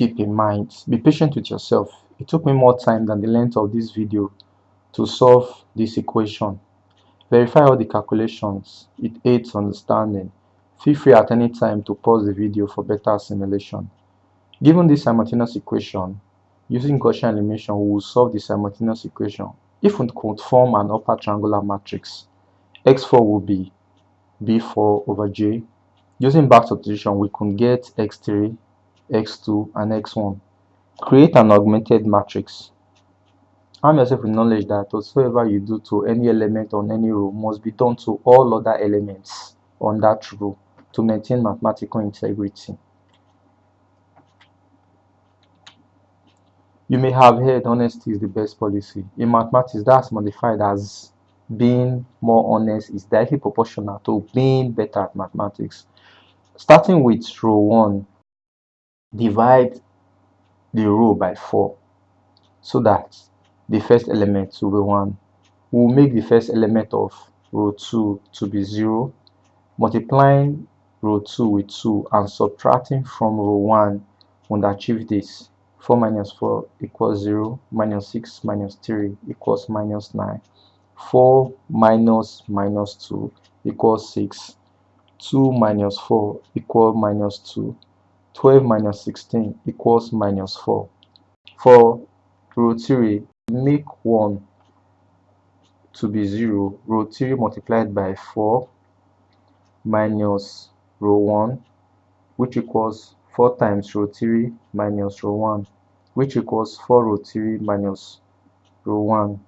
keep in mind. Be patient with yourself. It took me more time than the length of this video to solve this equation. Verify all the calculations. It aids understanding. Feel free at any time to pause the video for better assimilation. Given this simultaneous equation, using Gaussian elimination, we will solve the simultaneous equation. If we could form an upper triangular matrix, x4 will be b4 over j. Using back substitution, we could get x3, x2, and x1. Create an augmented matrix. Arm yourself with knowledge that whatsoever you do to any element on any row must be done to all other elements on that row to maintain mathematical integrity. You may have heard honesty is the best policy. In mathematics, that's modified as being more honest is directly proportional to being better at mathematics. Starting with row 1, divide the row by 4 so that the first element will be 1. We'll make the first element of row 2 to be 0, multiplying row 2 with 2 and subtracting from row 1 will achieve this. 4 minus 4 equals 0, minus 6 minus 3 equals minus 9. 4 minus minus 2 equals 6. 2 minus 4 equals minus 2. 12 minus 16 equals minus 4. For row 3, make 1 to be 0. Row 3 multiplied by 4 minus row 1 which equals 4 times row 3 minus row 1 which equals 4 row 3 minus row 1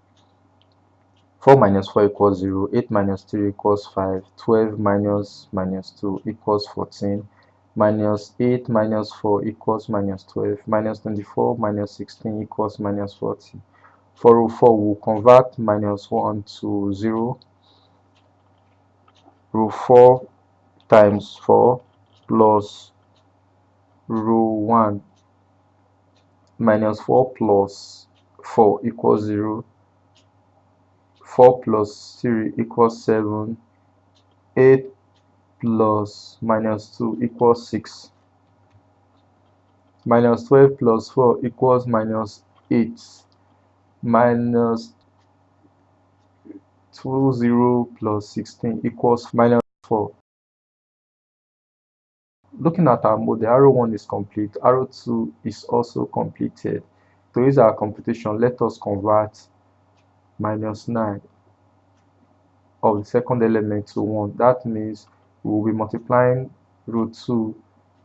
4 minus 4 equals 0 8 minus 3 equals 5 12 minus minus 2 equals 14 minus 8 minus 4 equals minus 12 minus 24 minus 16 equals minus 40 for row 4 we'll convert minus 1 to 0 row 4 times 4 plus row 1 minus 4 plus 4 equals 0 4 plus 3 equals 7 8 plus minus 2 equals 6 minus 12 plus 4 equals minus 8 minus 2 0 plus 16 equals minus 4 looking at our model arrow 1 is complete. Arrow 2 is also completed. To use our computation let us convert minus 9 of the second element to 1 that means we will be multiplying row 2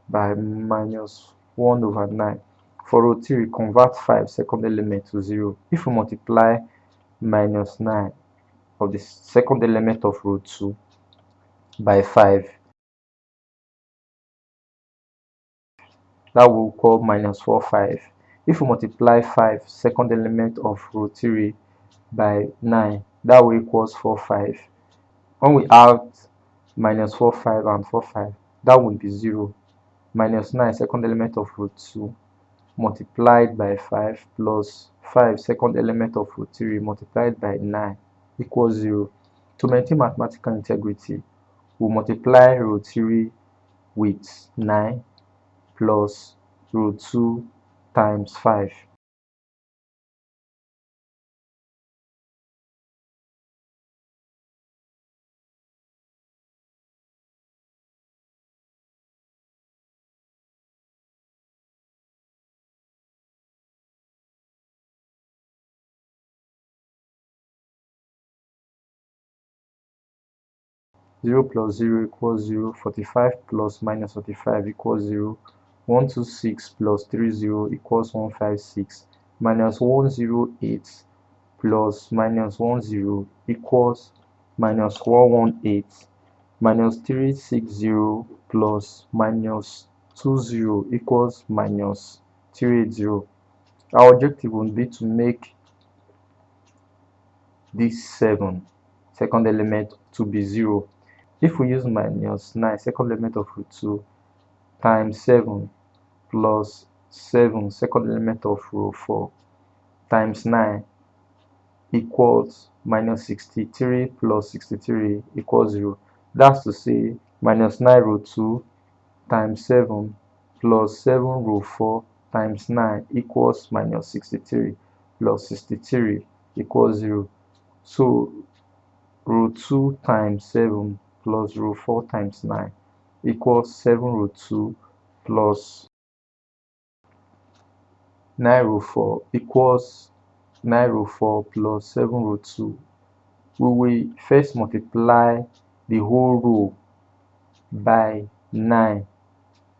by minus 1 over 9 for row 3 convert 5 second element to 0 if we multiply minus 9 of the second element of row 2 by 5 that will call minus 4 5 if we multiply 5 second element of row 3 by 9 that will equals 4 5 when we add minus 4 5 and 4 5 that will be 0 minus 9 second element of row 2 multiplied by 5 plus 5 second element of row 3 multiplied by 9 equals 0 to maintain mathematical integrity we multiply row 3 with 9 plus row 2 times 5 0 plus 0 equals 0 45 plus minus 45 equals 0 126 plus 30 equals 156 minus 108 plus minus 10 equals minus 118 minus 360 plus minus 20 equals minus 380 our objective would be to make this 7 second element to be 0 if we use minus 9 second element of row 2 times 7 plus 7 second element of row 4 times 9 equals minus 63 plus 63 equals 0 that's to say minus 9 row 2 times 7 plus 7 row 4 times 9 equals minus 63 plus 63 equals 0. So row 2 times 7 plus row 4 times 9 equals 7 row 2 plus 9 row 4 equals 9 row 4 plus 7 row 2. We will first multiply the whole row by 9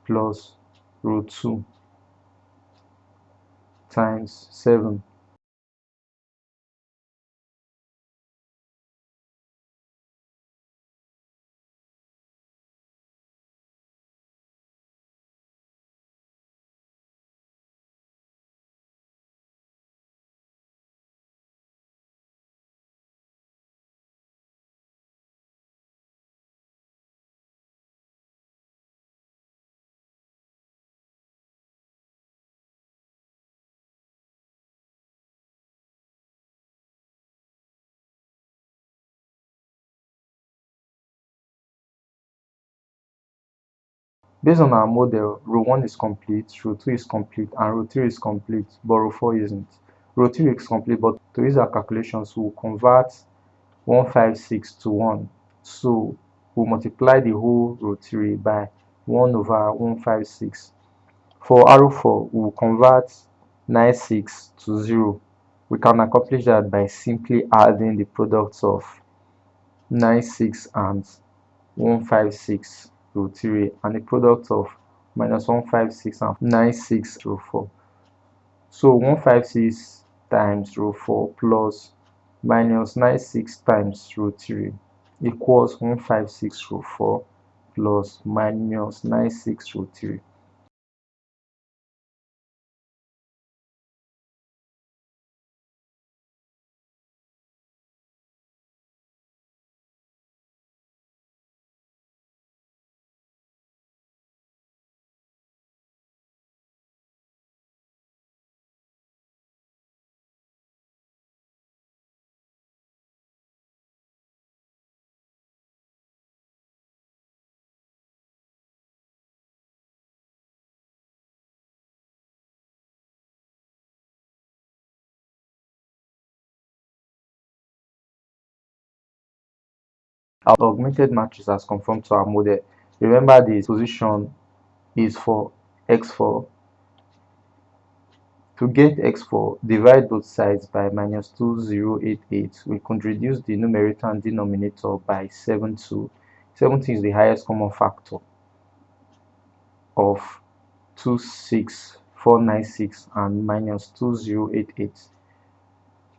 plus row 2 times 7 Based on our model, row 1 is complete, row 2 is complete, and row 3 is complete, but row 4 isn't. Row 3 is complete, but to use our calculations, we'll convert 156 to 1. So we'll multiply the whole row 3 by 1 over 156. For row 4, we'll convert 96 to 0. We can accomplish that by simply adding the products of 96 and 156 row 3 and the product of minus 156 and 96 row 4. So 156 times row 4 plus minus 96 times row 3 equals 156 row 4 plus minus 96 row 3. Our augmented matrix has conformed to our model. Remember this position is for x4. To get x4, divide both sides by minus 2088. We could reduce the numerator and denominator by 72. 70 is the highest common factor of 26496 and minus 2088.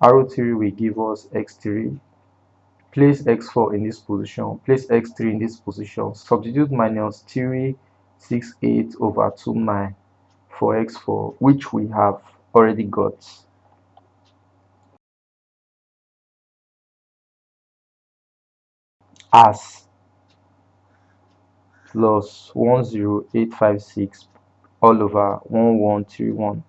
Arrow 3 will give us x3 place x4 in this position place x3 in this position. Substitute minus 368 over 29 for x4 which we have already got. As plus 10856 all over 1131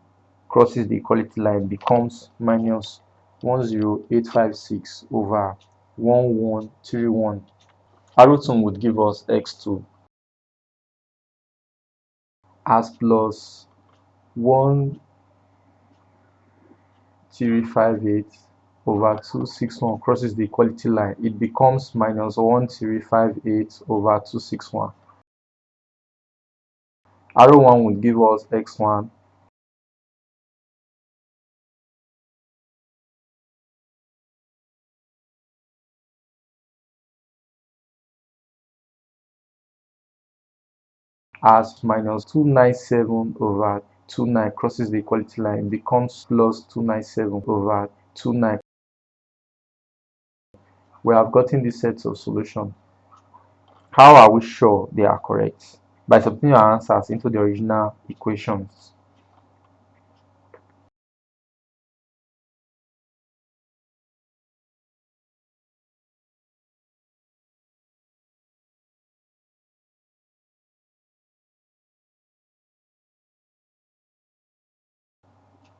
crosses the equality line becomes minus 10856 over 1131. Arrowton would give us x2 as plus 1358 over 261 crosses the equality line. It becomes minus 1358 over 261. Arrow 1 would give us x1 as minus 297 over 29 crosses the equality line becomes plus 297 over 29 we have gotten these sets of solution. How are we sure they are correct? By substituting our answers into the original equations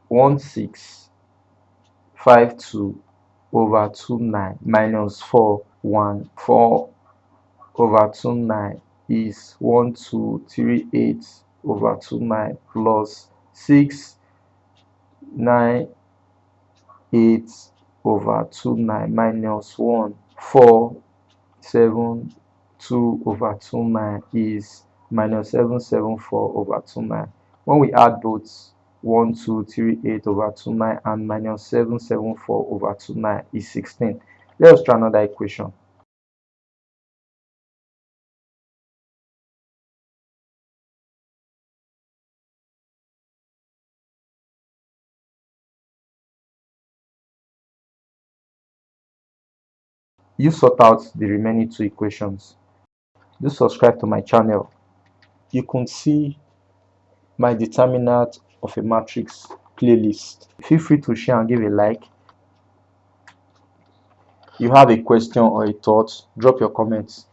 one six five two over two nine minus four one four over two nine is one two three eight over two nine plus 6 9 8 over 2 9 minus 1 4 7 2 over 2 9 is minus 7 7 4 over 2 9 when we add both 1 2 3 8 over 2 9 and minus 7 7 4 over 2 9 is 16 let us try another equation. You sort out the remaining two equations. Do subscribe to my channel. You can see my determinant of a matrix playlist. Feel free to share and give a like. You have a question or a thought drop your comments